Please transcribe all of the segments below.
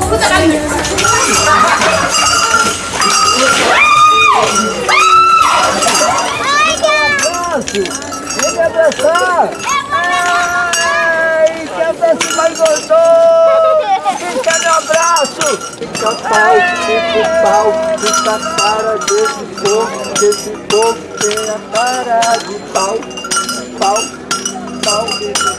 Puta galinha. Abraço! Vem me abraçar! Ai, que abraço mais gostoso! Fica meu abraço! Fica pau, fica pau, fica cara desse povo, desse povo tem a cara de pau, pau, pau,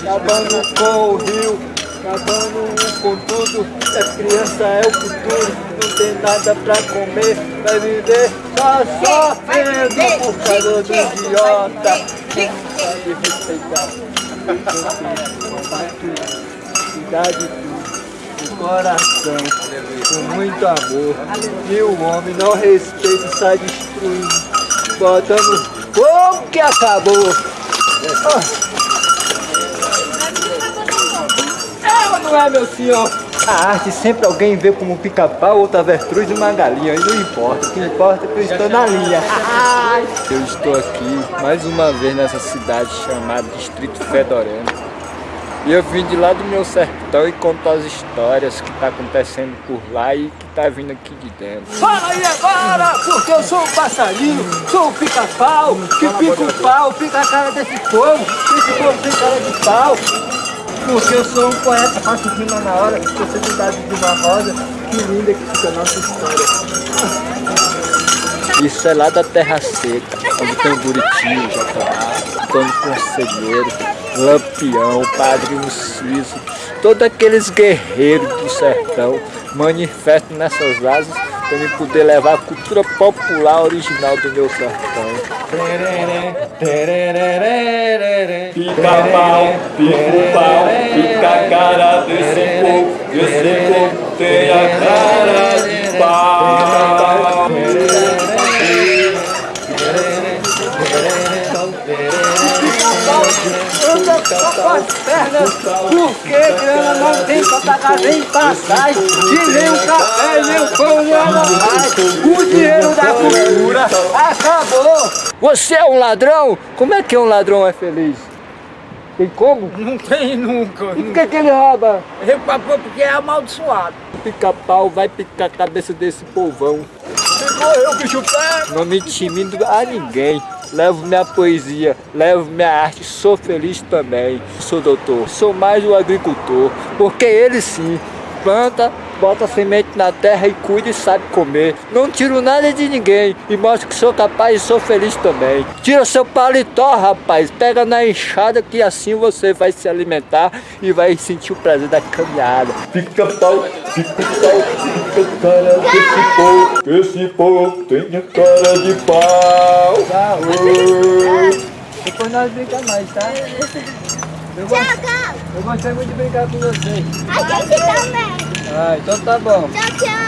acabando com o rio, acabando um com tudo, a criança é o futuro, não tem nada pra comer, vai viver só sofrendo por causa do idiota. Pode respeitar. Cuidar de tudo, do coração, com muito amor. E o homem não respeita e sai destruindo, botando fogo que acabou. Ela não é meu senhor. A arte sempre alguém vê como um pica-pau, outra avestruz e uma galinha. E não importa, o que importa é que eu estou na linha. Eu estou aqui mais uma vez nessa cidade chamada Distrito Fedorento. E eu vim de lá do meu sertão e contar as histórias que tá acontecendo por lá e que tá vindo aqui de dentro. Fala aí agora, porque eu sou um passarinho, sou um pica-pau, que pica o pau, pica a cara desse povo, esse povo tem cara de pau. Porque eu sou um poeta, faço rima na hora, possibilidade de uma rosa, que linda que fica a nossa história. Isso é lá da Terra Seca, onde tem o Buritinho, Jacobá, Antônio Conselheiro, Lampião, Padrinho Ciso, todos aqueles guerreiros do sertão manifestam nessas asas para me poder levar a cultura popular original do meu sertão. Pica-pau, pica-pau, pica a cara desse povo, esse povo tem a cara de pau. Anda com as pernas, porque grana não tem pra pagar nem passagem, e café, nem o mais. Dinheiro da cultura acabou. Você é um ladrão? Como é que um ladrão é feliz? Tem como? Não tem nunca. E por que, que ele rouba? Porque é amaldiçoado. Pica-pau vai picar a cabeça desse povão. Se morreu, bicho pé. Não me intimido a ninguém. Levo minha poesia, levo minha arte, sou feliz também. Sou doutor, sou mais o agricultor, porque ele sim planta, bota semente na terra e cuida e sabe comer. Não tiro nada de ninguém e mostro que sou capaz e sou feliz também. Tira seu paletó, rapaz, pega na enxada que assim você vai se alimentar e vai sentir o prazer da caminhada. Pica-pau, pica-pau, pica a cara desse povo, esse povo tem a cara de pau. Depois nós brincamos mais, tá? Eu, gost... Tchau, eu gostei muito de brincar com vocês. A gente também. Ah, então tá bom. Tchau, tchau.